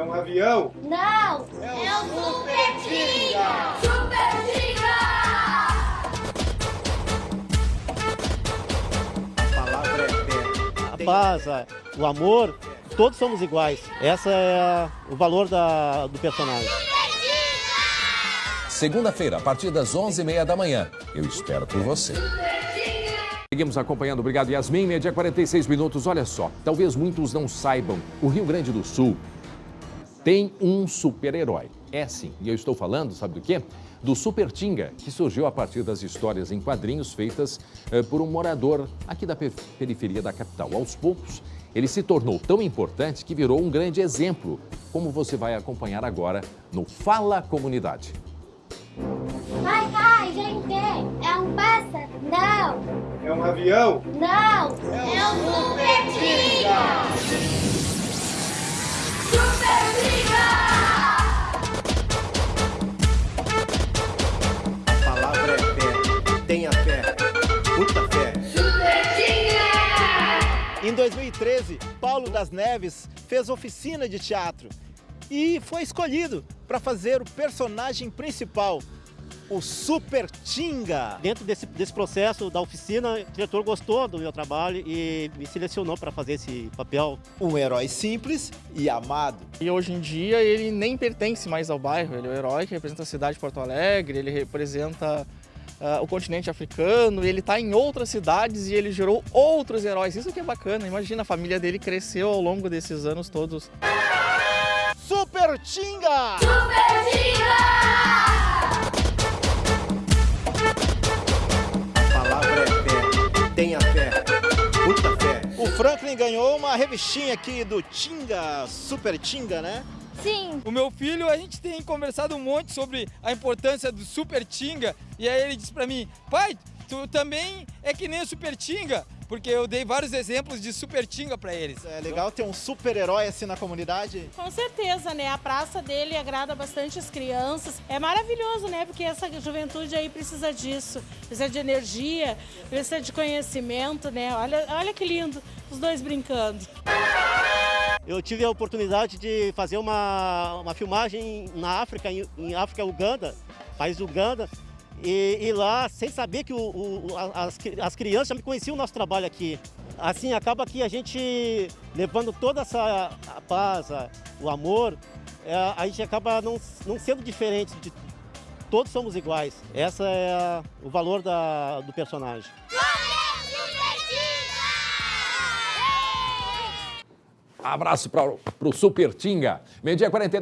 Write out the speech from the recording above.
É um avião? Não! É o É o Super Super! A palavra é fé. a paz, o amor, todos somos iguais. Essa é a- o valor da- do personagem. Segunda-feira, a partir das 11h30 da manhã. Eu espero por você. Seguimos acompanhando. Obrigado, Yasmin. Meia-dia 46 minutos. Olha só, talvez muitos não saibam, o Rio Grande do Sul tem um super-herói. É sim, e eu estou falando, sabe do quê? Do Super Tinga, que surgiu a partir das histórias em quadrinhos feitas eh, por um morador aqui da pe- periferia da capital. Aos poucos, ele se tornou tão importante que virou um grande exemplo, como você vai acompanhar agora no Fala Comunidade. Ai, ai, gente! É um pássaro? Não! É um avião? Não! É o Super Tinga! Em 2013, Paulo das Neves fez oficina de teatro e foi escolhido para fazer o personagem principal, o Super Tinga. Dentro desse, desse processo da oficina, o diretor gostou do meu trabalho e me selecionou para fazer esse papel. Um herói simples e amado. E hoje em dia ele nem pertence mais ao bairro, ele é o herói que representa a cidade de Porto Alegre, ele representa ah, o continente africano, ele está em outras cidades e ele gerou outros heróis. Isso que é bacana, imagina, a família dele cresceu ao longo desses anos todos. Super Tinga! Super Tinga! A palavra é fé. Tenha fé. Muita fé. O Franklin ganhou uma revistinha aqui do Tinga, Super Tinga, né? Sim! O meu filho, a gente tem conversado um monte sobre a importância do Super Tinga e aí ele disse pra mim, pai, tu também é que nem o Super Tinga, porque eu dei vários exemplos de Super Tinga pra eles. É legal ter um super-herói assim na comunidade. Com certeza, né? A praça dele agrada bastante as crianças. É maravilhoso, né? Porque essa juventude aí precisa disso. Precisa de energia, precisa de conhecimento, né? Olha, olha que lindo, os dois brincando. Eu tive a oportunidade de fazer uma, uma filmagem na África, em, em África, Uganda, país Uganda, e, e lá, sem saber que o, o- as, as crianças já me conheciam o nosso trabalho aqui. Assim, acaba que a gente, levando toda essa paz, o amor, é, a gente acaba não, não sendo diferente, de, todos somos iguais. Essa é o valor da- do personagem. Abraço para o Super Tinga. Meio-dia 49.